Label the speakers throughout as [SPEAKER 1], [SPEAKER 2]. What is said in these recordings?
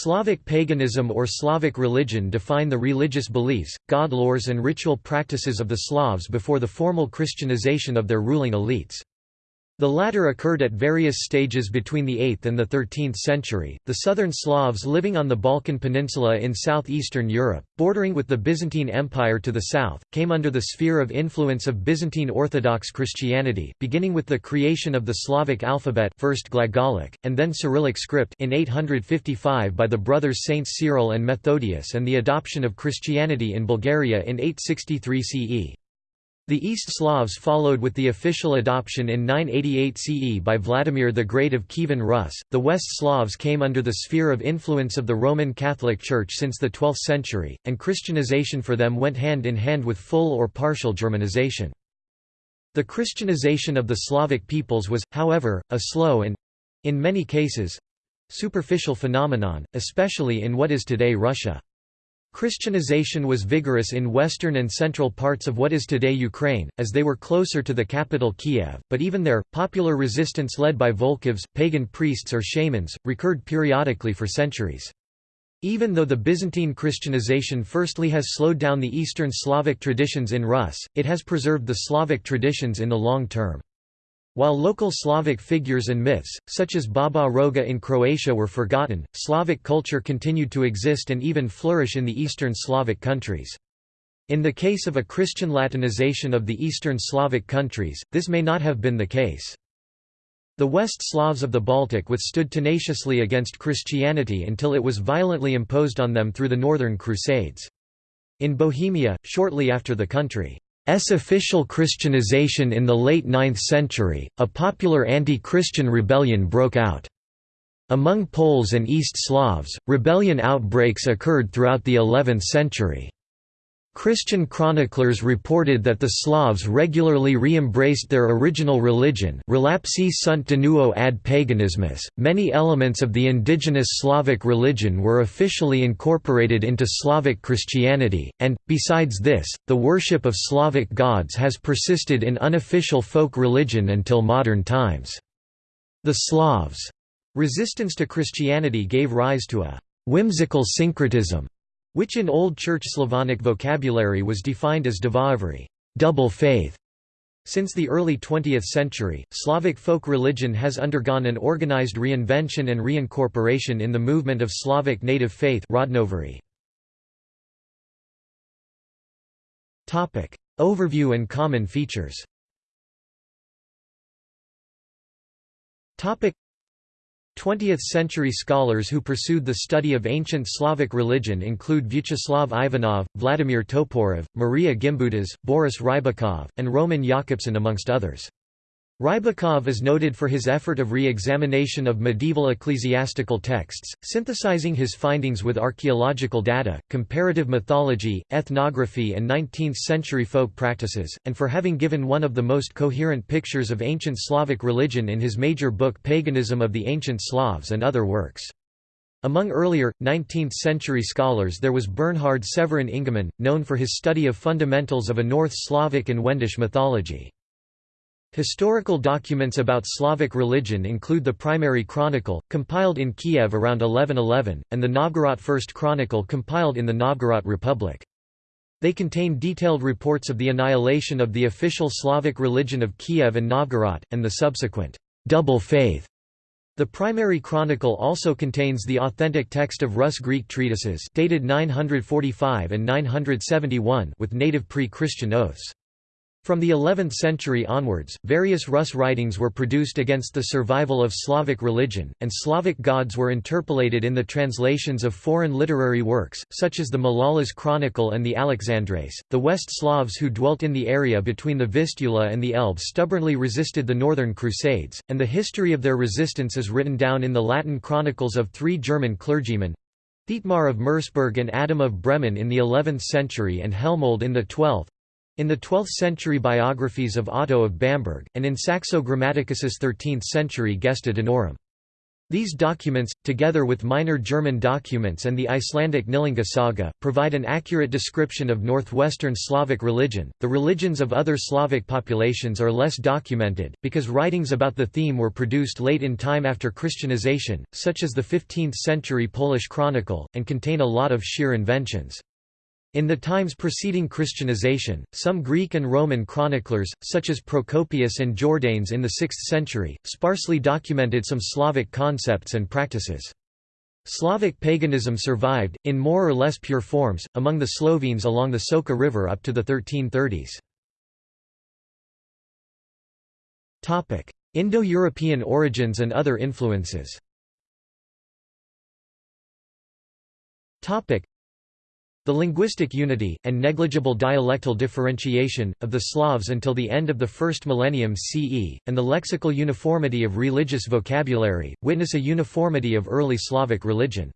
[SPEAKER 1] Slavic paganism or Slavic religion define the religious beliefs, god lores and ritual practices of the Slavs before the formal Christianization of their ruling elites. The latter occurred at various stages between the 8th and the 13th century. The southern Slavs living on the Balkan Peninsula in southeastern Europe, bordering with the Byzantine Empire to the south, came under the sphere of influence of Byzantine Orthodox Christianity, beginning with the creation of the Slavic alphabet, first Glagolic and then Cyrillic script in 855 by the brothers Saints Cyril and Methodius and the adoption of Christianity in Bulgaria in 863 CE. The East Slavs followed with the official adoption in 988 CE by Vladimir the Great of Kievan Rus. The West Slavs came under the sphere of influence of the Roman Catholic Church since the 12th century, and Christianization for them went hand in hand with full or partial Germanization. The Christianization of the Slavic peoples was, however, a slow and in many cases superficial phenomenon, especially in what is today Russia. Christianization was vigorous in western and central parts of what is today Ukraine, as they were closer to the capital Kiev, but even there, popular resistance led by Volkhvs, pagan priests or shamans, recurred periodically for centuries. Even though the Byzantine Christianization firstly has slowed down the Eastern Slavic traditions in Rus, it has preserved the Slavic traditions in the long term. While local Slavic figures and myths, such as Baba Roga in Croatia were forgotten, Slavic culture continued to exist and even flourish in the Eastern Slavic countries. In the case of a Christian Latinization of the Eastern Slavic countries, this may not have been the case. The West Slavs of the Baltic withstood tenaciously against Christianity until it was violently imposed on them through the Northern Crusades. In Bohemia, shortly after the country S official Christianization in the late 9th century, a popular anti-Christian rebellion broke out. Among Poles and East Slavs, rebellion outbreaks occurred throughout the 11th century. Christian chroniclers reported that the Slavs regularly re-embraced their original religion relapsi sunt de nuo ad paganismus. Many elements of the indigenous Slavic religion were officially incorporated into Slavic Christianity, and, besides this, the worship of Slavic gods has persisted in unofficial folk religion until modern times. The Slavs' resistance to Christianity gave rise to a whimsical syncretism which in Old Church Slavonic vocabulary was defined as dvoeverie double faith". Since the early 20th century, Slavic folk religion has undergone an organized reinvention and reincorporation in the movement of Slavic native faith Rodnovery. Overview and common features 20th-century scholars who pursued the study of ancient Slavic religion include Vyacheslav Ivanov, Vladimir Toporov, Maria Gimbutas, Boris Rybakov, and Roman Jakobson amongst others. Rybakov is noted for his effort of re-examination of medieval ecclesiastical texts, synthesizing his findings with archaeological data, comparative mythology, ethnography and 19th-century folk practices, and for having given one of the most coherent pictures of ancient Slavic religion in his major book Paganism of the Ancient Slavs and other works. Among earlier, 19th-century scholars there was Bernhard Severin Ingemann, known for his study of fundamentals of a North Slavic and Wendish mythology. Historical documents about Slavic religion include the Primary Chronicle, compiled in Kiev around 1111, and the Novgorod First Chronicle compiled in the Novgorod Republic. They contain detailed reports of the annihilation of the official Slavic religion of Kiev and Novgorod, and the subsequent double faith. The Primary Chronicle also contains the authentic text of Rus-Greek treatises dated 945 and 971 with native pre-Christian oaths. From the 11th century onwards, various Rus writings were produced against the survival of Slavic religion, and Slavic gods were interpolated in the translations of foreign literary works, such as the Malalas Chronicle and the Alexandres. The West Slavs who dwelt in the area between the Vistula and the Elbe stubbornly resisted the Northern Crusades, and the history of their resistance is written down in the Latin chronicles of three German clergymen Thietmar of Merseburg and Adam of Bremen in the 11th century and Helmold in the 12th, in the 12th-century biographies of Otto of Bamberg, and in Saxo Grammaticus's 13th-century Gesta Danorum. These documents, together with minor German documents and the Icelandic Knýtlinga saga, provide an accurate description of northwestern Slavic religion. The religions of other Slavic populations are less documented, because writings about the theme were produced late in time after Christianization, such as the 15th century Polish Chronicle, and contain a lot of sheer inventions. In the times preceding Christianization, some Greek and Roman chroniclers, such as Procopius and Jordanes in the 6th century, sparsely documented some Slavic concepts and practices. Slavic paganism survived, in more or less pure forms, among the Slovenes along the Soča River up to the 1330s. Indo-European origins and other influences the linguistic unity, and negligible dialectal differentiation, of the Slavs until the end of the first millennium CE, and the lexical uniformity of religious vocabulary, witness a uniformity of early Slavic religion.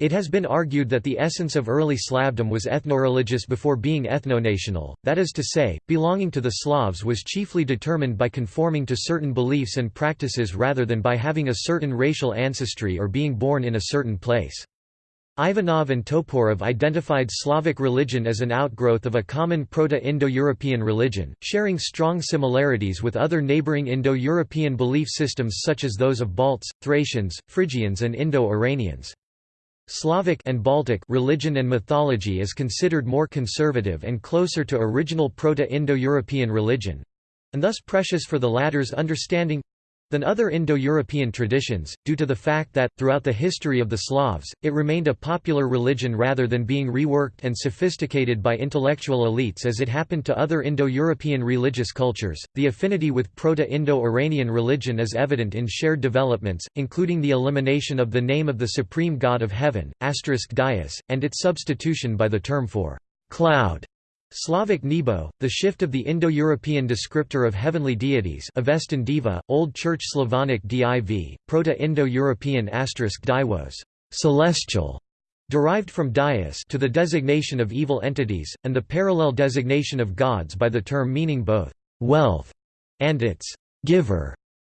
[SPEAKER 1] It has been argued that the essence of early Slavdom was ethnoreligious before being ethnonational, that is to say, belonging to the Slavs was chiefly determined by conforming to certain beliefs and practices rather than by having a certain racial ancestry or being born in a certain place. Ivanov and Toporov identified Slavic religion as an outgrowth of a common Proto-Indo-European religion, sharing strong similarities with other neighboring Indo-European belief systems such as those of Balts, Thracians, Phrygians and Indo-Iranians. Slavic and Baltic religion and mythology is considered more conservative and closer to original Proto-Indo-European religion—and thus precious for the latter's understanding than other Indo-European traditions, due to the fact that, throughout the history of the Slavs, it remained a popular religion rather than being reworked and sophisticated by intellectual elites as it happened to other Indo-European religious cultures. The affinity with Proto-Indo-Iranian religion is evident in shared developments, including the elimination of the name of the supreme god of heaven, asterisk Dyaus, and its substitution by the term for cloud Slavic Nebo, the shift of the Indo-European descriptor of heavenly deities Avestan Diva, Old Church Slavonic div, Proto-Indo-European Dywos, celestial, derived from Dyaus to the designation of evil entities, and the parallel designation of gods by the term meaning both wealth and its giver.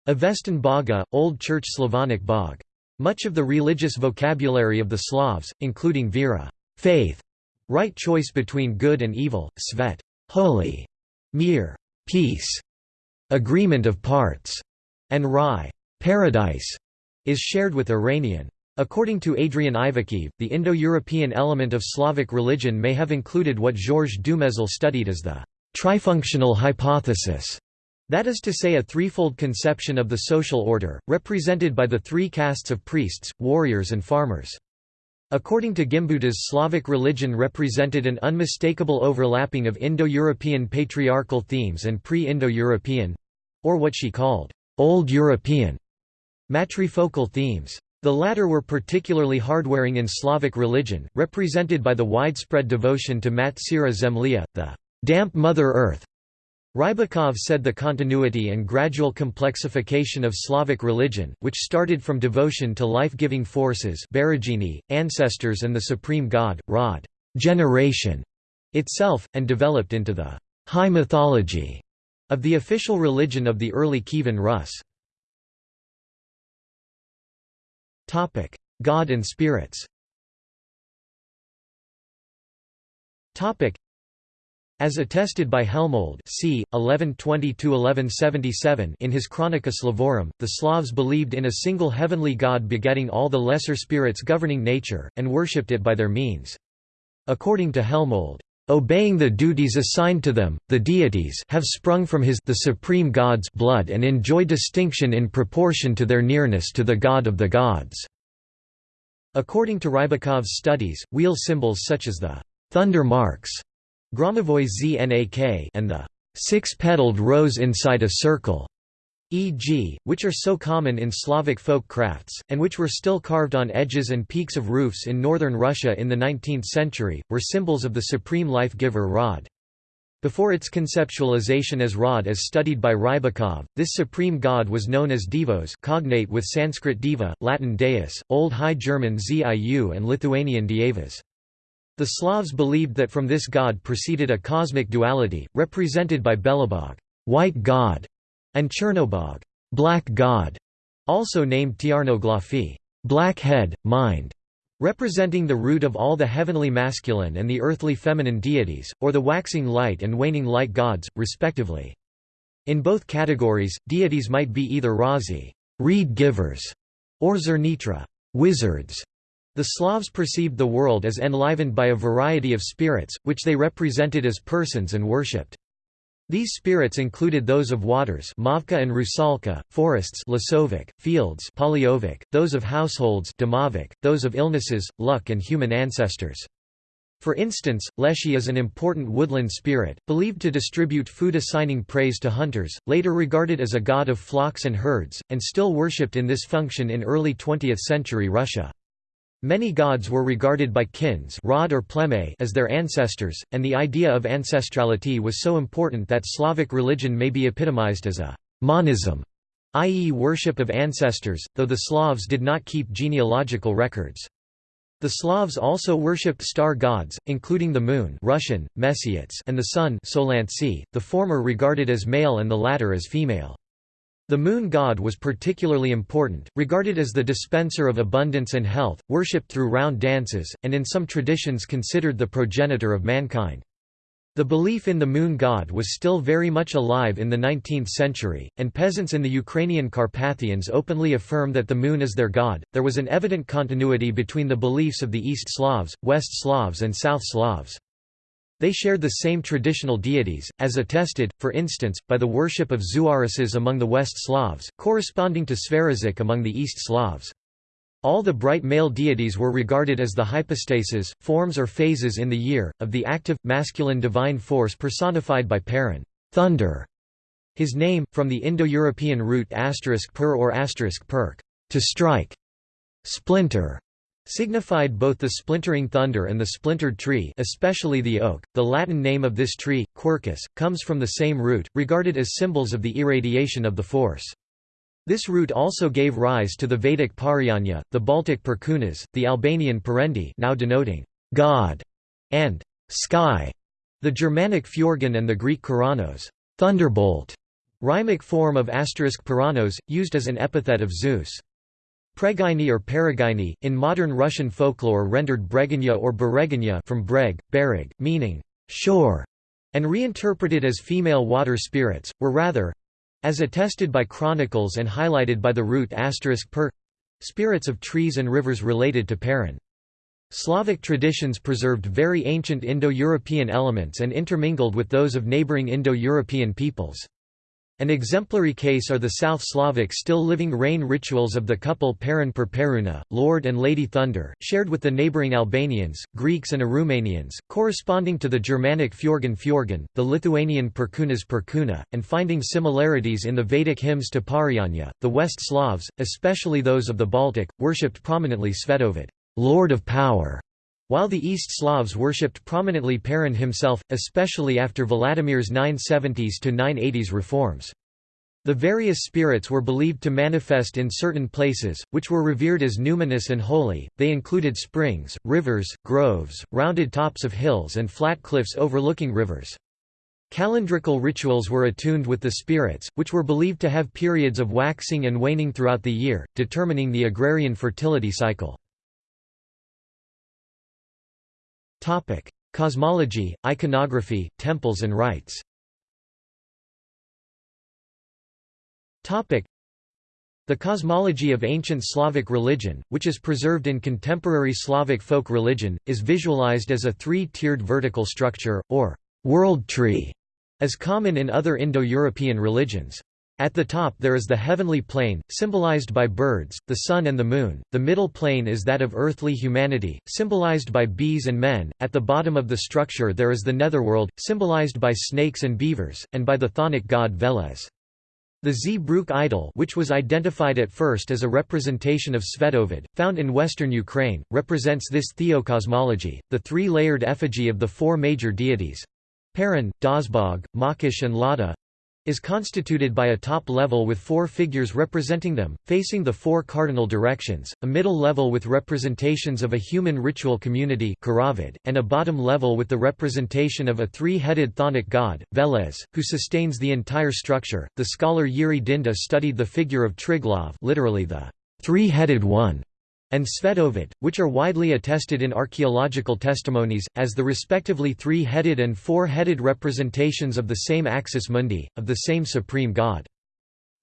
[SPEAKER 1] Avestan Baga, Old Church Slavonic Bog. Much of the religious vocabulary of the Slavs, including Vera faith, Right choice between good and evil, svet holy, mir peace, agreement of parts, and rai paradise, is shared with Iranian. According to Adrian Ivakhiv, the Indo-European element of Slavic religion may have included what Georges Dumézil studied as the trifunctional hypothesis, that is to say a threefold conception of the social order, represented by the three castes of priests, warriors and farmers. According to Gimbutas Slavic religion represented an unmistakable overlapping of Indo-European patriarchal themes and pre-Indo-European—or what she called, Old European, matrifocal themes. The latter were particularly hardwearing in Slavic religion, represented by the widespread devotion to Mat Syra Zemlya, the damp Mother Earth, Rybakov said the continuity and gradual complexification of Slavic religion, which started from devotion to life-giving forces ancestors and the supreme god, Rod generation itself, and developed into the high mythology of the official religion of the early Kievan Rus. God and spirits as attested by Helmold c. 1120–1177 in his Chronica Slavorum, the Slavs believed in a single heavenly god begetting all the lesser spirits governing nature, and worshipped it by their means. According to Helmold, Obeying the duties assigned to them, the deities have sprung from his the supreme god's blood and enjoy distinction in proportion to their nearness to the god of the gods." According to Rybakov's studies, wheel symbols such as the «thunder marks» Gromovoy Znak and the six-petaled rose inside a circle, e.g., which are so common in Slavic folk crafts, and which were still carved on edges and peaks of roofs in northern Russia in the 19th century, were symbols of the supreme life-giver Rod. Before its conceptualization as Rod as studied by Rybakov, this supreme god was known as Devos cognate with Sanskrit diva, Latin deus, Old High German ziu and Lithuanian dievas. The Slavs believed that from this god proceeded a cosmic duality, represented by Belobog white god", and Chernobog black god". also named Tiarnoglafi black head, mind", representing the root of all the heavenly masculine and the earthly feminine deities, or the waxing light and waning light gods, respectively. In both categories, deities might be either Razi reed givers", or Zernitra wizards". The Slavs perceived the world as enlivened by a variety of spirits, which they represented as persons and worshipped. These spirits included those of waters Mavka and Rusalka, forests Lasovic, fields Polyovic, those of households Domovic, those of illnesses, luck and human ancestors. For instance, Leshy is an important woodland spirit, believed to distribute food assigning praise to hunters, later regarded as a god of flocks and herds, and still worshipped in this function in early 20th century Russia. Many gods were regarded by kins rod or pleme as their ancestors, and the idea of ancestrality was so important that Slavic religion may be epitomized as a manism, i.e. worship of ancestors, though the Slavs did not keep genealogical records. The Slavs also worshipped star gods, including the moon Russian, and the sun the former regarded as male and the latter as female. The moon god was particularly important, regarded as the dispenser of abundance and health, worshipped through round dances, and in some traditions considered the progenitor of mankind. The belief in the moon god was still very much alive in the 19th century, and peasants in the Ukrainian Carpathians openly affirm that the moon is their god. There was an evident continuity between the beliefs of the East Slavs, West Slavs, and South Slavs. They shared the same traditional deities, as attested, for instance, by the worship of Zuarises among the West Slavs, corresponding to Sverazyk among the East Slavs. All the bright male deities were regarded as the hypostases, forms or phases in the year, of the active, masculine divine force personified by Perun thunder". His name, from the Indo-European root per or perk, to strike, splinter, signified both the splintering thunder and the splintered tree especially the oak. The Latin name of this tree, Quercus, comes from the same root, regarded as symbols of the irradiation of the force. This root also gave rise to the Vedic Parjanya, the Baltic Perkunas, the Albanian Perendi now denoting God, and sky, the Germanic Fjörgyn and the Greek keraunos thunderbolt, rhymic form of asterisk Puranos, used as an epithet of Zeus. Pregaini or Peregaini, in modern Russian folklore rendered Breganya or Bereganya from Breg, Bereg, meaning shore, and reinterpreted as female water spirits, were rather—as attested by chronicles and highlighted by the root per spirits of trees and rivers related to Perun. Slavic traditions preserved very ancient Indo-European elements and intermingled with those of neighboring Indo-European peoples. An exemplary case are the South Slavic still living rain rituals of the couple Perun per Peruna, Lord and Lady Thunder, shared with the neighboring Albanians, Greeks and Aromanians, corresponding to the Germanic Fjörgynn Fjörgyn, the Lithuanian Perkunas Perkuna, and finding similarities in the Vedic hymns to Parjanya. The West Slavs, especially those of the Baltic, worshipped prominently Svetovid, Lord of Power, while the East Slavs worshipped prominently Perun himself, especially after Vladimir's 970s to 980s reforms. The various spirits were believed to manifest in certain places, which were revered as numinous and holy. They included springs, rivers, groves, rounded tops of hills, and flat cliffs overlooking rivers. Calendrical rituals were attuned with the spirits, which were believed to have periods of waxing and waning throughout the year, determining the agrarian fertility cycle. Cosmology, iconography, temples and rites. The cosmology of ancient Slavic religion, which is preserved in contemporary Slavic folk religion, is visualized as a three-tiered vertical structure, or world tree, as common in other Indo-European religions. At the top there is the heavenly plane, symbolized by birds, the sun and the moon, the middle plane is that of earthly humanity, symbolized by bees and men, at the bottom of the structure there is the netherworld, symbolized by snakes and beavers, and by the chthonic god Veles. The Zbruch idol which was identified at first as a representation of Svetovid, found in western Ukraine, represents this theocosmology, the three-layered effigy of the four major deities—Perun, Dazbog, Mokosh and Lada, is constituted by a top level with four figures representing them, facing the four cardinal directions, a middle level with representations of a human ritual community and a bottom level with the representation of a three-headed chthonic god, Veles, who sustains the entire structure. The scholar Yuri Dynda studied the figure of Triglav literally the three-headed one, and Svetovid, which are widely attested in archaeological testimonies, as the respectively three-headed and four-headed representations of the same axis mundi, of the same supreme god.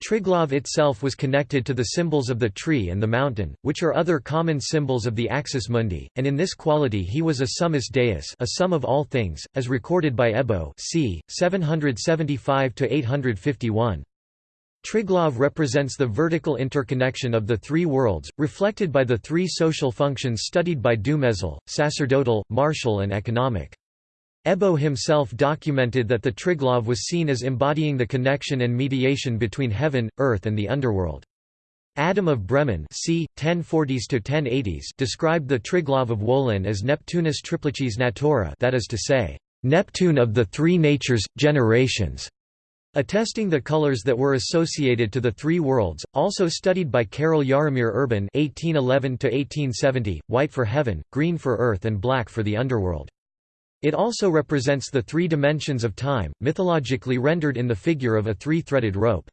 [SPEAKER 1] Triglav itself was connected to the symbols of the tree and the mountain, which are other common symbols of the axis mundi, and in this quality he was a summus deus a sum of all things, as recorded by Ebo c. 775–851. Triglav represents the vertical interconnection of the three worlds, reflected by the three social functions studied by Dumézil, sacerdotal, martial and economic. Ebo himself documented that the Triglav was seen as embodying the connection and mediation between heaven, earth and the underworld. Adam of Bremen c. 1040s to 1080s described the Triglav of Wolin as Neptunus triplices natura that is to say, Neptune of the three natures, generations. Attesting the colors that were associated to the three worlds, also studied by Karel Jaromír Erben (1811–1870), white for heaven, green for earth, and black for the underworld. It also represents the three dimensions of time, mythologically rendered in the figure of a three-threaded rope.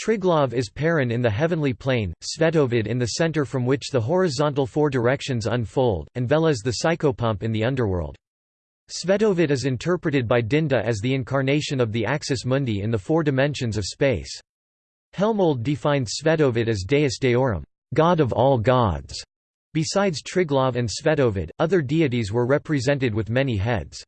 [SPEAKER 1] Triglav is Perun in the heavenly plane, Svetovid in the center from which the horizontal four directions unfold, and Veles the psychopomp in the underworld. Svetovid is interpreted by Dynda as the incarnation of the axis mundi in the four dimensions of space. Helmold defined Svetovid as Deus Deorum, God of all gods. Besides Triglav and Svetovid, other deities were represented with many heads.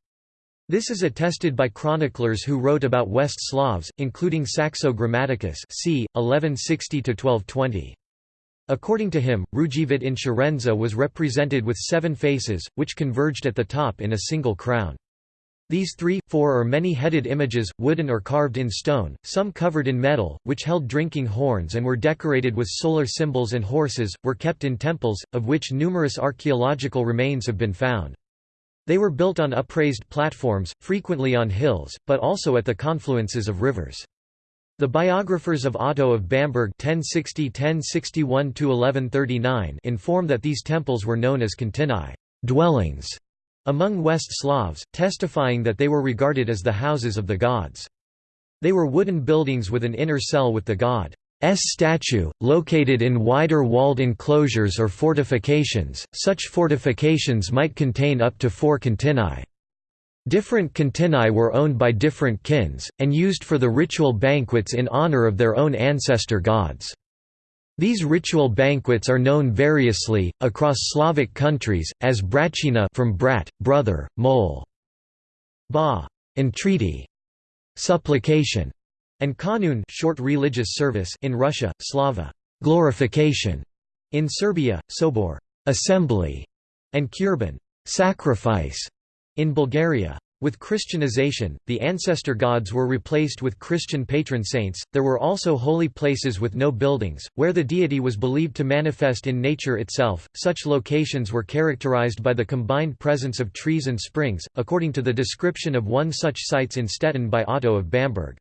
[SPEAKER 1] This is attested by chroniclers who wrote about West Slavs, including Saxo Grammaticus c. 1160–1220. According to him, Rujevit in Shirenza was represented with seven faces, which converged at the top in a single crown. These three, four or many-headed images, wooden or carved in stone, some covered in metal, which held drinking horns and were decorated with solar symbols and horses, were kept in temples, of which numerous archaeological remains have been found. They were built on upraised platforms, frequently on hills, but also at the confluences of rivers. The biographers of Otto of Bamberg (1060–1061–1139) inform that these temples were known as contini dwellings among West Slavs, testifying that they were regarded as the houses of the gods. They were wooden buildings with an inner cell with the god's statue, located in wider walled enclosures or fortifications. Such fortifications might contain up to four contini. Different contini were owned by different kins, and used for the ritual banquets in honor of their own ancestor gods. These ritual banquets are known variously, across Slavic countries, as bratchina from brat, brother, mole, ba, entreaty, supplication, and kanun short religious service in Russia, slava, glorification, in Serbia, sobor, assembly, and kurban, sacrifice. In Bulgaria, with Christianization, the ancestor gods were replaced with Christian patron saints. There were also holy places with no buildings, where the deity was believed to manifest in nature itself. Such locations were characterized by the combined presence of trees and springs, according to the description of one such sites in Stettin by Otto of Bamberg.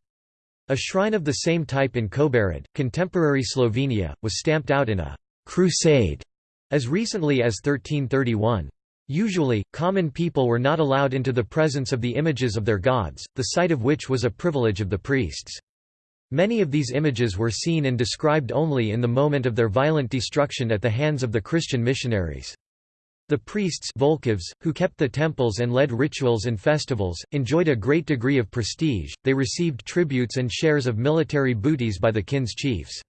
[SPEAKER 1] A shrine of the same type in Kobarid, contemporary Slovenia, was stamped out in a crusade as recently as 1331. Usually, common people were not allowed into the presence of the images of their gods, the sight of which was a privilege of the priests. Many of these images were seen and described only in the moment of their violent destruction at the hands of the Christian missionaries. The priests who kept the temples and led rituals and festivals, enjoyed a great degree of prestige, they received tributes and shares of military booties by the kin's chiefs.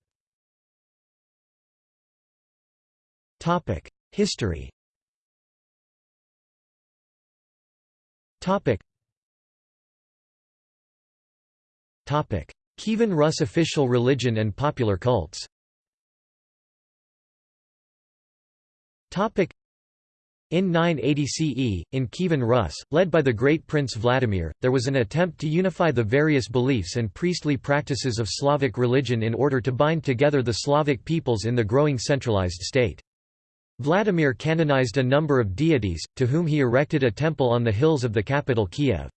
[SPEAKER 1] History Topic. Topic: Kievan Rus official religion and popular cults. Topic. In 980 CE, in Kievan Rus, led by the great prince Vladimir, there was an attempt to unify the various beliefs and priestly practices of Slavic religion in order to bind together the Slavic peoples in the growing centralized state. Vladimir canonized a number of deities, to whom he erected a temple on the hills of the capital Kiev.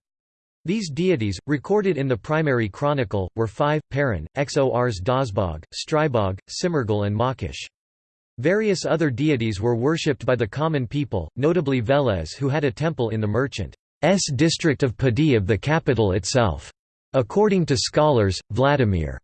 [SPEAKER 1] These deities, recorded in the primary chronicle, were five, Perun, Xors Dazbog, Strybog, Simargl and Mokosh. Various other deities were worshipped by the common people, notably Veles who had a temple in the merchant's district of Podil of the capital itself. According to scholars, Vladimir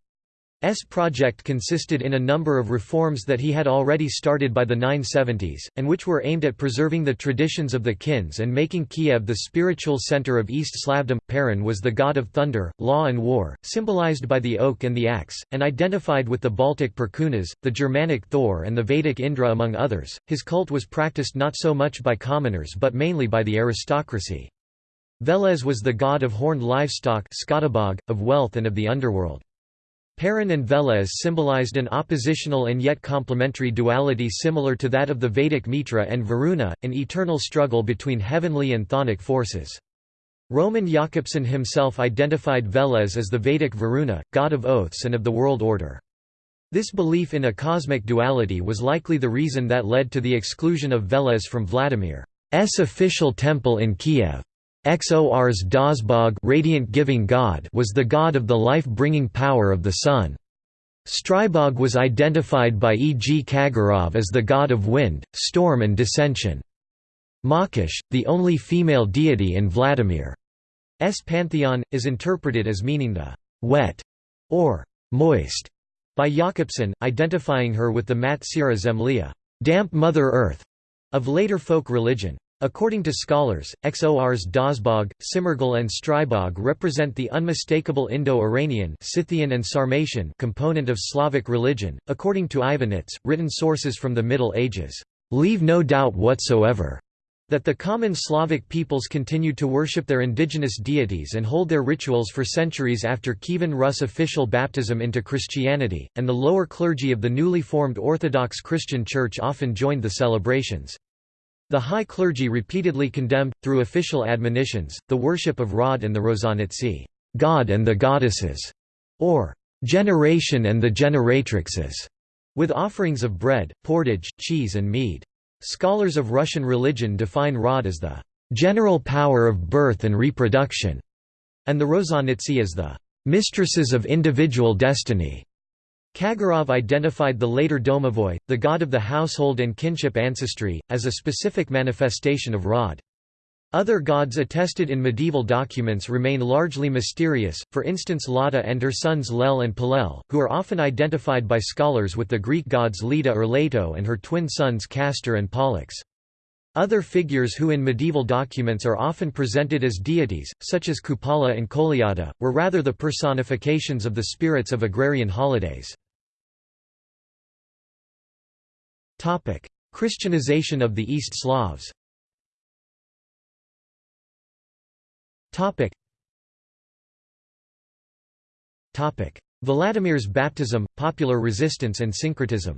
[SPEAKER 1] S project consisted in a number of reforms that he had already started by the 970s, and which were aimed at preserving the traditions of the Kins and making Kiev the spiritual center of East Slavdom. Perun was the god of thunder, law and war, symbolized by the oak and the axe, and identified with the Baltic Perkunas, the Germanic Thor and the Vedic Indra among others. His cult was practiced not so much by commoners but mainly by the aristocracy. Veles was the god of horned livestock of wealth and of the underworld. Perun and Veles symbolized an oppositional and yet complementary duality similar to that of the Vedic Mitra and Varuna, an eternal struggle between heavenly and chthonic forces. Roman Jakobson himself identified Veles as the Vedic Varuna, god of oaths and of the world order. This belief in a cosmic duality was likely the reason that led to the exclusion of Veles from Vladimir's official temple in Kiev. Xor's Dazbog radiant giving god was the god of the life-bringing power of the sun. Strybog was identified by E. G. Kagarov as the god of wind, storm and dissension. Mokosh, the only female deity in Vladimir's pantheon, is interpreted as meaning the «wet» or «moist» by Jakobson, identifying her with the Mat Syra Zemlya damp Mother Earth", of later folk religion. According to scholars, Xor's Dazbog, Simargl and Strybog represent the unmistakable Indo-Iranian Scythian and Sarmatian component of Slavic religion. According to Ivanits, written sources from the Middle Ages leave no doubt whatsoever that the common Slavic peoples continued to worship their indigenous deities and hold their rituals for centuries after Kievan Rus official baptism into Christianity, and the lower clergy of the newly formed Orthodox Christian Church often joined the celebrations. The high clergy repeatedly condemned, through official admonitions, the worship of Rod and the Rozhanitsi God and the goddesses, or generation and the generatrixes, with offerings of bread, portage, cheese and mead. Scholars of Russian religion define Rod as the general power of birth and reproduction, and the Rozhanitsi as the mistresses of individual destiny. Kagarov identified the later Domovoi, the god of the household and kinship ancestry, as a specific manifestation of Rod. Other gods attested in medieval documents remain largely mysterious, for instance Lada and her sons Lel and Palel, who are often identified by scholars with the Greek gods Leda or Leto and her twin sons Castor and Pollux. Other figures who in medieval documents are often presented as deities, such as Kupala and Kolyada, were rather the personifications of the spirits of agrarian holidays. Christianization of the East Slavs. Vladimir's baptism, popular resistance and syncretism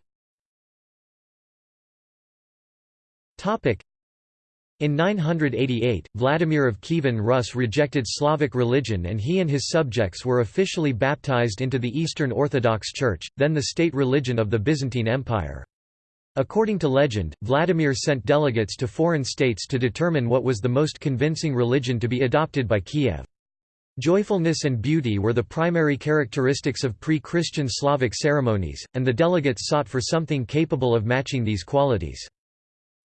[SPEAKER 1] in 988, Vladimir of Kievan Rus rejected Slavic religion and he and his subjects were officially baptized into the Eastern Orthodox Church, then the state religion of the Byzantine Empire. According to legend, Vladimir sent delegates to foreign states to determine what was the most convincing religion to be adopted by Kiev. Joyfulness and beauty were the primary characteristics of pre-Christian Slavic ceremonies, and the delegates sought for something capable of matching these qualities.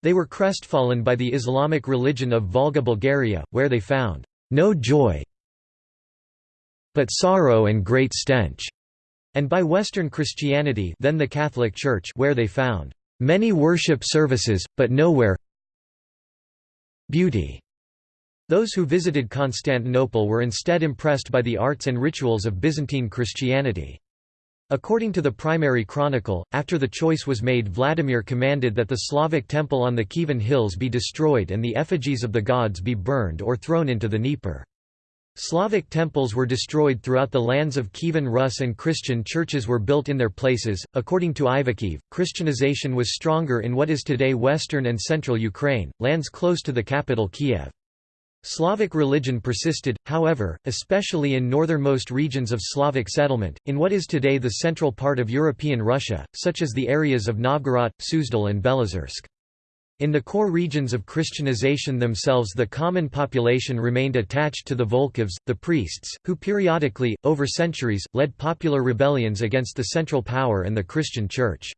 [SPEAKER 1] They were crestfallen by the Islamic religion of Volga Bulgaria, where they found no joy but sorrow and great stench, and by Western Christianity then the Catholic Church where they found many worship services, but nowhere beauty. Those who visited Constantinople were instead impressed by the arts and rituals of Byzantine Christianity. According to the primary chronicle, after the choice was made Vladimir commanded that the Slavic temple on the Kievan hills be destroyed and the effigies of the gods be burned or thrown into the Dnieper. Slavic temples were destroyed throughout the lands of Kievan Rus and Christian churches were built in their places. According to Ivakhiv, Christianization was stronger in what is today western and central Ukraine, lands close to the capital Kiev. Slavic religion persisted, however, especially in northernmost regions of Slavic settlement, in what is today the central part of European Russia, such as the areas of Novgorod, Suzdal and Belozersk. In the core regions of Christianization themselves the common population remained attached to the Volkhvs, the priests, who periodically, over centuries, led popular rebellions against the central power and the Christian Church.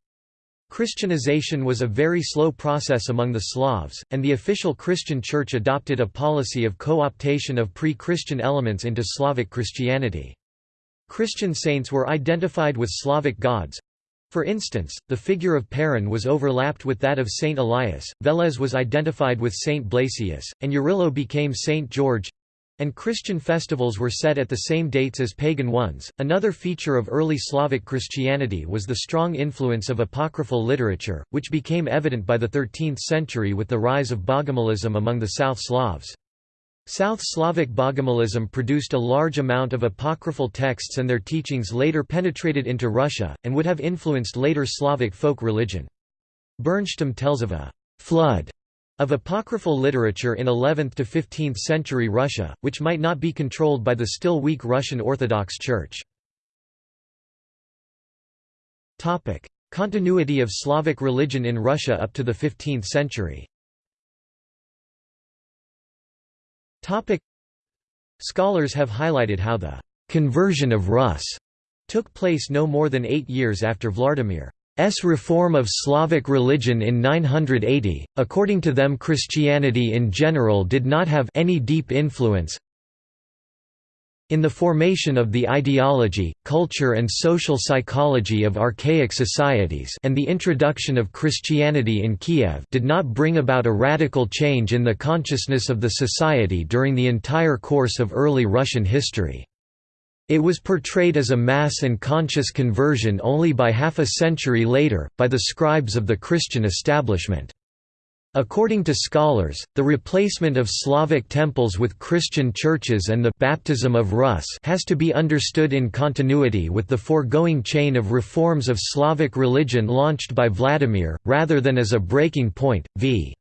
[SPEAKER 1] Christianization was a very slow process among the Slavs, and the official Christian Church adopted a policy of co-optation of pre-Christian elements into Slavic Christianity. Christian saints were identified with Slavic gods, for instance, the figure of Perun was overlapped with that of Saint Elias, Veles was identified with Saint Blasius, and Yarilo became Saint George and Christian festivals were set at the same dates as pagan ones. Another feature of early Slavic Christianity was the strong influence of apocryphal literature, which became evident by the 13th century with the rise of Bogomilism among the South Slavs. South Slavic Bogomilism produced a large amount of apocryphal texts and their teachings later penetrated into Russia, and would have influenced later Slavic folk religion. Bernstam tells of a «flood» of apocryphal literature in 11th to 15th century Russia, which might not be controlled by the still weak Russian Orthodox Church. Continuity of Slavic religion in Russia up to the 15th century. Scholars have highlighted how the «conversion of Rus» took place no more than eight years after Vladimir's reform of Slavic religion in 980. According to them Christianity in general did not have any deep influence in the formation of the ideology, culture and social psychology of archaic societies and the introduction of Christianity in Kiev did not bring about a radical change in the consciousness of the society during the entire course of early Russian history. It was portrayed as a mass and conscious conversion only by half a century later, by the scribes of the Christian establishment. According to scholars, the replacement of Slavic temples with Christian churches and the baptism of Rus has to be understood in continuity with the foregoing chain of reforms of Slavic religion launched by Vladimir, rather than as a breaking point. V.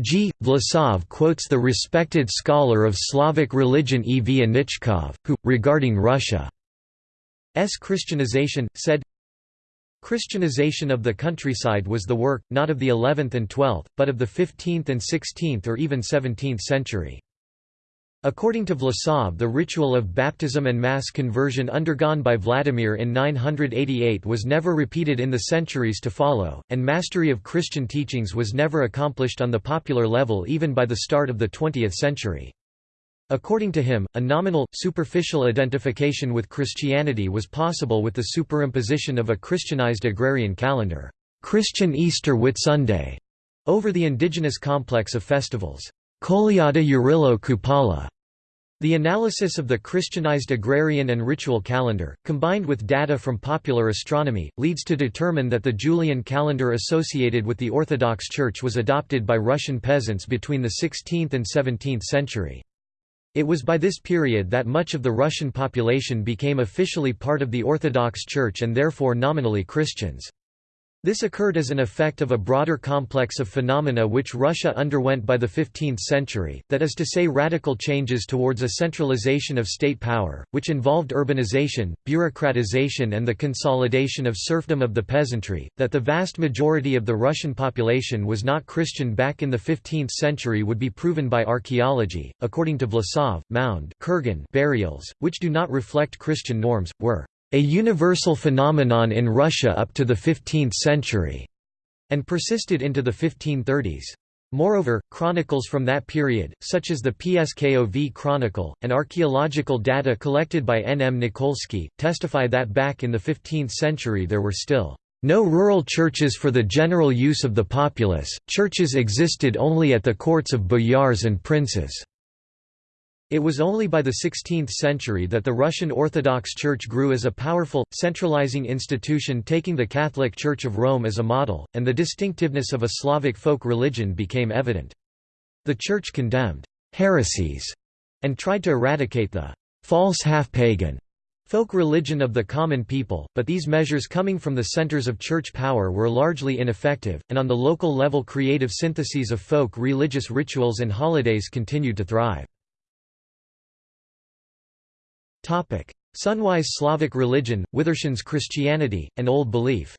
[SPEAKER 1] G. Vlasov quotes the respected scholar of Slavic religion E. V. Anichkov, who, regarding Russia's Christianization, said, Christianization of the countryside was the work, not of the 11th and 12th, but of the 15th and 16th or even 17th century. According to Vlasov the ritual of baptism and mass conversion undergone by Vladimir in 988 was never repeated in the centuries to follow, and mastery of Christian teachings was never accomplished on the popular level even by the start of the 20th century. According to him, a nominal, superficial identification with Christianity was possible with the superimposition of a Christianized agrarian calendar Christian Easter Whitsunday", over the indigenous complex of festivals Kolyada Yarilo Kupala". The analysis of the Christianized agrarian and ritual calendar, combined with data from popular astronomy, leads to determine that the Julian calendar associated with the Orthodox Church was adopted by Russian peasants between the 16th and 17th century. It was by this period that much of the Russian population became officially part of the Orthodox Church and therefore nominally Christians. This occurred as an effect of a broader complex of phenomena which Russia underwent by the 15th century, that is to say radical changes towards a centralization of state power, which involved urbanization, bureaucratization and the consolidation of serfdom of the peasantry. That the vast majority of the Russian population was not Christian back in the 15th century would be proven by archaeology. According to Vlasov, mound kurgan burials, which do not reflect Christian norms, were a universal phenomenon in Russia up to the 15th century, and persisted into the 1530s. Moreover, chronicles from that period, such as the Pskov Chronicle, and archaeological data collected by N. M. Nikolsky, testify that back in the 15th century there were still no rural churches for the general use of the populace, churches existed only at the courts of boyars and princes. It was only by the 16th century that the Russian Orthodox Church grew as a powerful, centralizing institution taking the Catholic Church of Rome as a model, and the distinctiveness of a Slavic folk religion became evident. The Church condemned heresies and tried to eradicate the false half-pagan folk religion of the common people, but these measures coming from the centers of church power were largely ineffective, and on the local level creative syntheses of folk religious rituals and holidays continued to thrive. Sunwise Slavic religion, Widdershins Christianity, and Old Belief.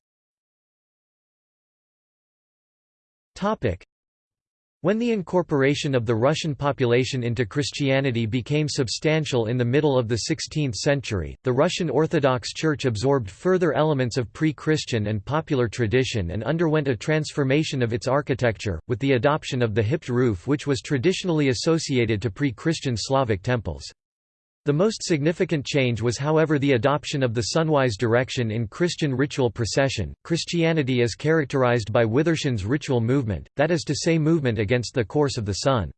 [SPEAKER 1] When the incorporation of the Russian population into Christianity became substantial in the middle of the 16th century, the Russian Orthodox Church absorbed further elements of pre-Christian and popular tradition and underwent a transformation of its architecture, with the adoption of the hipped roof which was traditionally associated to pre-Christian Slavic temples. The most significant change was however the adoption of the sunwise direction in Christian ritual procession. Christianity is characterized by widdershins ritual movement, that is to say movement against the course of the sun.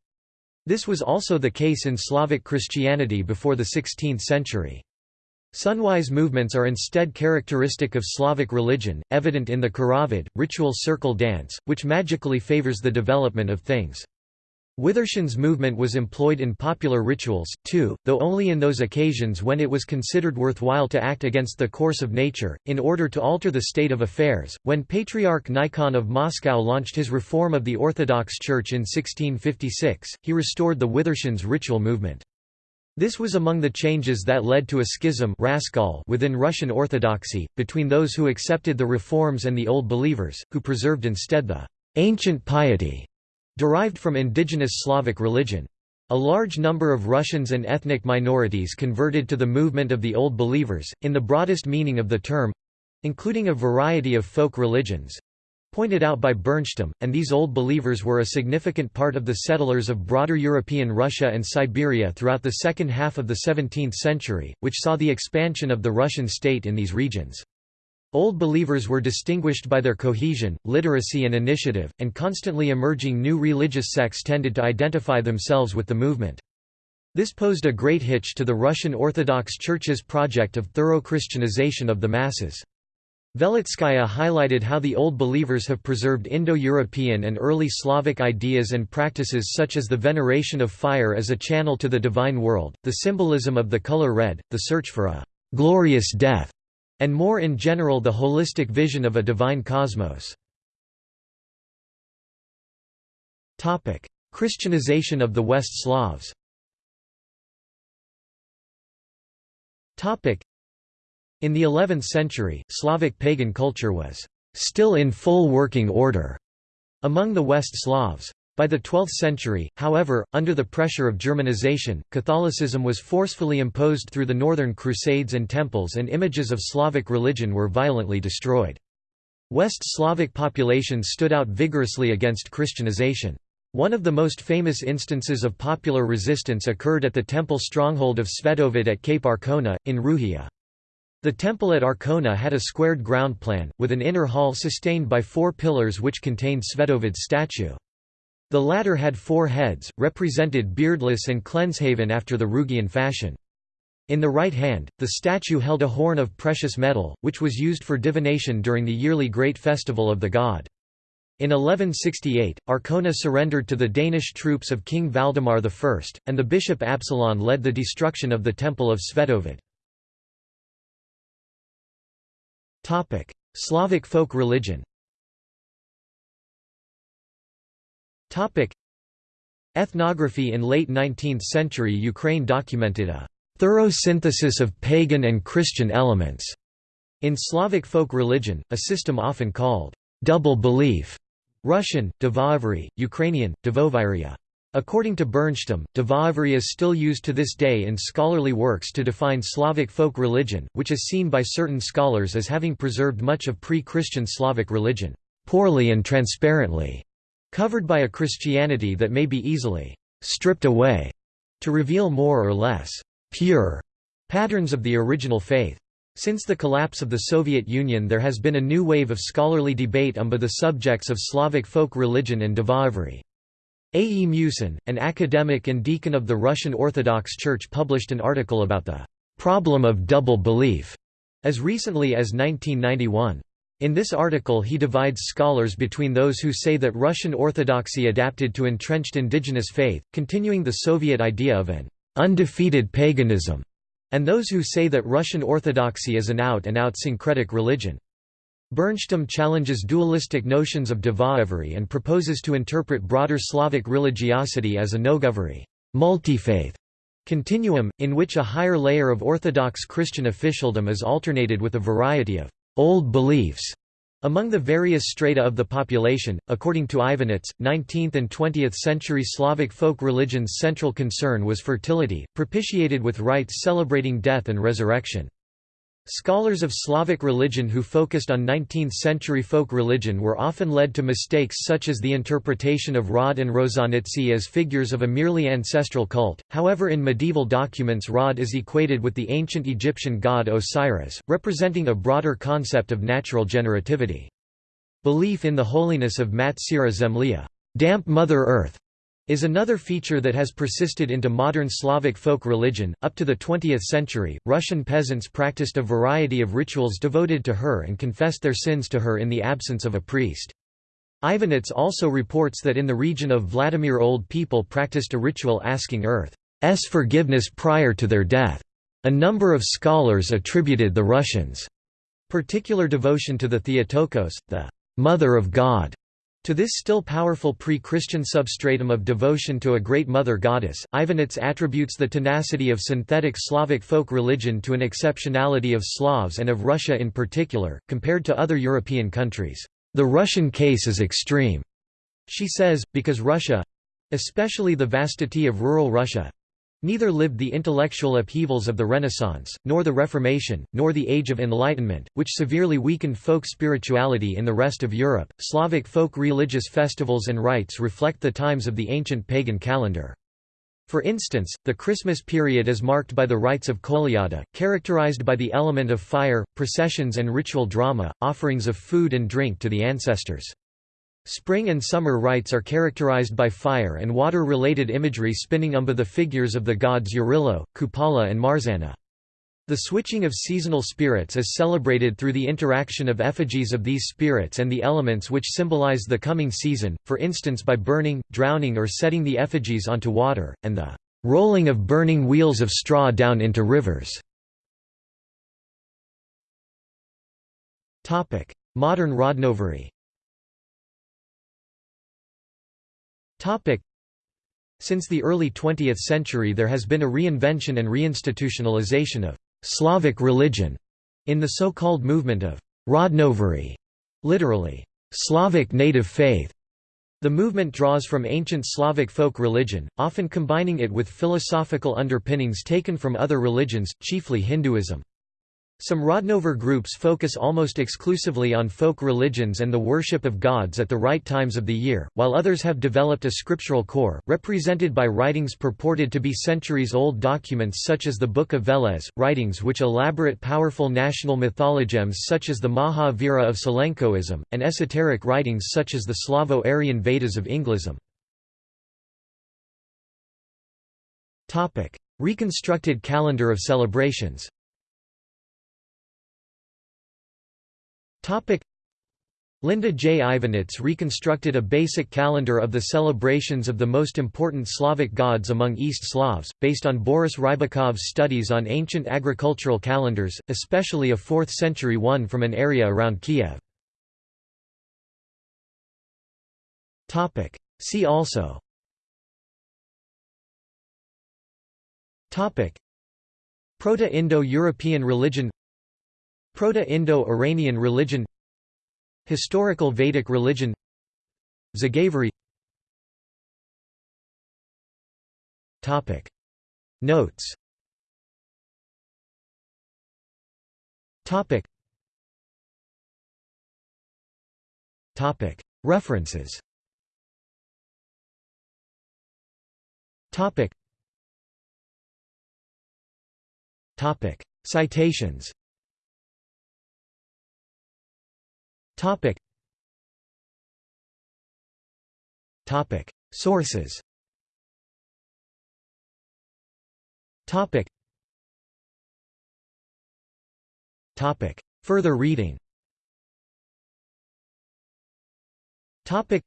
[SPEAKER 1] This was also the case in Slavic Christianity before the 16th century. Sunwise movements are instead characteristic of Slavic religion, evident in the khorovod, ritual circle dance, which magically favors the development of things. Widdershins movement was employed in popular rituals, too, though only in those occasions when it was considered worthwhile to act against the course of nature, in order to alter the state of affairs. When Patriarch Nikon of Moscow launched his reform of the Orthodox Church in 1656, he restored the widdershins ritual movement. This was among the changes that led to a schism within Russian Orthodoxy, between those who accepted the reforms and the Old Believers, who preserved instead the ancient piety derived from indigenous Slavic religion. A large number of Russians and ethnic minorities converted to the movement of the Old Believers, in the broadest meaning of the term—including a variety of folk religions—pointed out by Bernstam, and these Old Believers were a significant part of the settlers of broader European Russia and Siberia throughout the second half of the 17th century, which saw the expansion of the Russian state in these regions. Old Believers were distinguished by their cohesion, literacy and initiative, and constantly emerging new religious sects tended to identify themselves with the movement. This posed a great hitch to the Russian Orthodox Church's project of thorough Christianization of the masses. Velitskaya highlighted how the Old Believers have preserved Indo-European and early Slavic ideas and practices such as the veneration of fire as a channel to the divine world, the symbolism of the color red, the search for a «glorious death», and more in general the holistic vision of a divine cosmos. Christianization of the West Slavs In the 11th century, Slavic pagan culture was still in full working order among the West Slavs. By the 12th century, however, under the pressure of Germanization, Catholicism was forcefully imposed through the Northern Crusades and temples and images of Slavic religion were violently destroyed. West Slavic populations stood out vigorously against Christianization. One of the most famous instances of popular resistance occurred at the temple stronghold of Svetovid at Cape Arkona, in Ruhia. The temple at Arkona had a squared ground plan, with an inner hall sustained by four pillars which contained Svetovid's statue. The latter had four heads, represented beardless and cleanshaven after the Rugian fashion. In the right hand, the statue held a horn of precious metal, which was used for divination during the yearly great festival of the god. In 1168, Arkona surrendered to the Danish troops of King Valdemar I, and the bishop Absalon led the destruction of the temple of Svetovid. Slavic folk religion Ethnography in late 19th century Ukraine documented a thorough synthesis of pagan and Christian elements in Slavic folk religion, a system often called double belief. Russian, dvoeverie, Ukrainian, Dvoviria. According to Bernstam, dvoeverie is still used to this day in scholarly works to define Slavic folk religion, which is seen by certain scholars as having preserved much of pre-Christian Slavic religion, poorly and transparently covered by a Christianity that may be easily stripped away to reveal more or less pure patterns of the original faith. Since the collapse of the Soviet Union there has been a new wave of scholarly debate on the subjects of Slavic folk religion and dvoeverie. A. E. Musin, an academic and deacon of the Russian Orthodox Church published an article about the "...problem of double belief", as recently as 1991. In this article he divides scholars between those who say that Russian Orthodoxy adapted to entrenched indigenous faith, continuing the Soviet idea of an undefeated paganism, and those who say that Russian Orthodoxy is an out-and-out syncretic religion. Bernstam challenges dualistic notions of dvoeverie and proposes to interpret broader Slavic religiosity as a mnogoverie multi-faith continuum, in which a higher layer of Orthodox Christian officialdom is alternated with a variety of old beliefs, Among the various strata of the population, according to Ivanits, 19th and 20th century Slavic folk religion's central concern was fertility, propitiated with rites celebrating death and resurrection. Scholars of Slavic religion who focused on 19th-century folk religion were often led to mistakes such as the interpretation of Rod and Rozhanitsy as figures of a merely ancestral cult, however in medieval documents Rod is equated with the ancient Egyptian god Osiris, representing a broader concept of natural generativity. Belief in the holiness of Mat Syra Zemlya damp Mother Earth", is another feature that has persisted into modern Slavic folk religion. Up to the 20th century, Russian peasants practiced a variety of rituals devoted to her and confessed their sins to her in the absence of a priest. Ivanits also reports that in the region of Vladimir old people practiced a ritual asking Earth's forgiveness prior to their death. A number of scholars attributed the Russians' particular devotion to the Theotokos, the Mother of God, to this still powerful pre-Christian substratum of devotion to a great mother goddess, Ivanits attributes the tenacity of synthetic Slavic folk religion to an exceptionality of Slavs and of Russia in particular, compared to other European countries. The Russian case is extreme, she says, because Russia—especially the vastity of rural Russia, Neither lived the intellectual upheavals of the Renaissance, nor the Reformation, nor the Age of Enlightenment, which severely weakened folk spirituality in the rest of Europe. Slavic folk religious festivals and rites reflect the times of the ancient pagan calendar. For instance, the Christmas period is marked by the rites of Kolyada, characterized by the element of fire, processions and ritual drama, offerings of food and drink to the ancestors. Spring and summer rites are characterized by fire and water-related imagery spinning umba the figures of the gods Yarilo, Kupala and Marzana. The switching of seasonal spirits is celebrated through the interaction of effigies of these spirits and the elements which symbolize the coming season, for instance by burning, drowning or setting the effigies onto water, and the rolling of burning wheels of straw down into rivers. Modern Rodnovery Since the early 20th century there has been a reinvention and reinstitutionalization of «Slavic religion» in the so-called movement of «Rodnovery», literally, «Slavic native faith». The movement draws from ancient Slavic folk religion, often combining it with philosophical underpinnings taken from other religions, chiefly Hinduism. Some Rodnover groups focus almost exclusively on folk religions and the worship of gods at the right times of the year, while others have developed a scriptural core, represented by writings purported to be centuries-old documents such as the Book of Veles, writings which elaborate powerful national mythologems such as the Maha-Vira of Sylenkoism, and esoteric writings such as the Slavo-Aryan Vedas of Ynglism. Reconstructed calendar of celebrations Topic Linda J. Ivanits reconstructed a basic calendar of the celebrations of the most important Slavic gods among East Slavs, based on Boris Rybakov's studies on ancient agricultural calendars, especially a 4th-century one from an area around Kiev. See also Proto-Indo-European religion Proto-Indo-Iranian religion Historical Vedic religion Zagavery Notes. Topic. Topic. References. Topic. Topic. Citations Topic. Topic. Sources. Topic. Topic. Further reading. Topic.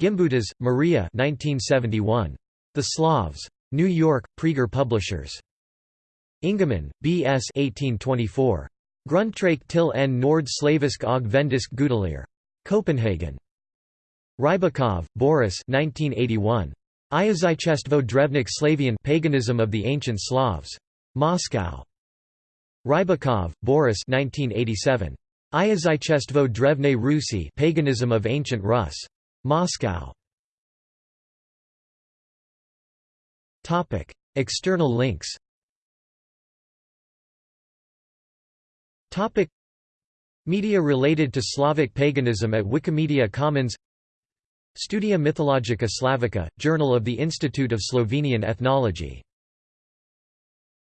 [SPEAKER 1] Gimbutas, Maria. 1971. The Slavs. New York: Praeger Publishers. Ingemann, B. S. 1824. Grundtræk til en nord slavisk og vendisk gudelier. Copenhagen. Rybakov, Boris 1981. Iyazyczestvo drevnik Slavian Paganism of the Ancient Slavs. Moscow. Rybakov, Boris 1987. Iyazhchestvo drevne Rusi paganism of ancient Rus. Moscow. External links Media related to Slavic paganism at Wikimedia Commons. Studia Mythologica Slavica, Journal of the Institute of Slovenian Ethnology